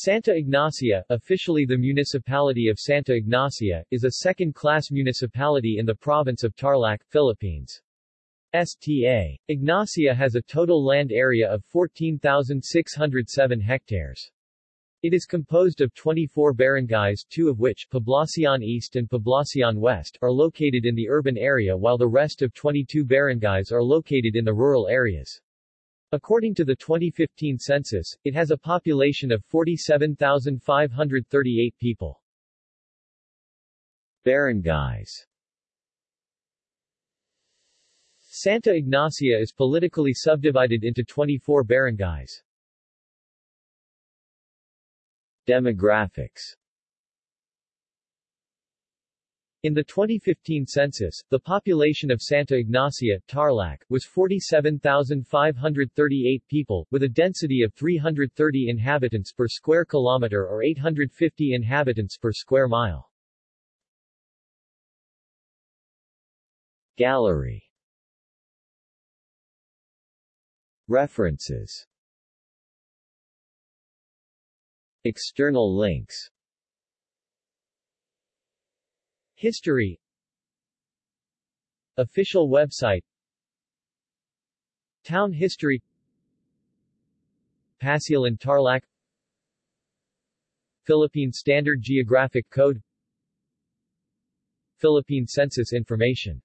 Santa Ignacia, officially the municipality of Santa Ignacia, is a second-class municipality in the province of Tarlac, Philippines. STA. Ignacia has a total land area of 14,607 hectares. It is composed of 24 barangays two of which, Poblacion East and Poblacion West, are located in the urban area while the rest of 22 barangays are located in the rural areas. According to the 2015 census, it has a population of 47,538 people. Barangays Santa Ignacia is politically subdivided into 24 barangays. Demographics in the 2015 census, the population of Santa Ignacia, Tarlac, was 47,538 people, with a density of 330 inhabitants per square kilometer or 850 inhabitants per square mile. Gallery. References. External links History. Official website. Town history. Pasilan Tarlac. Philippine Standard Geographic Code. Philippine Census information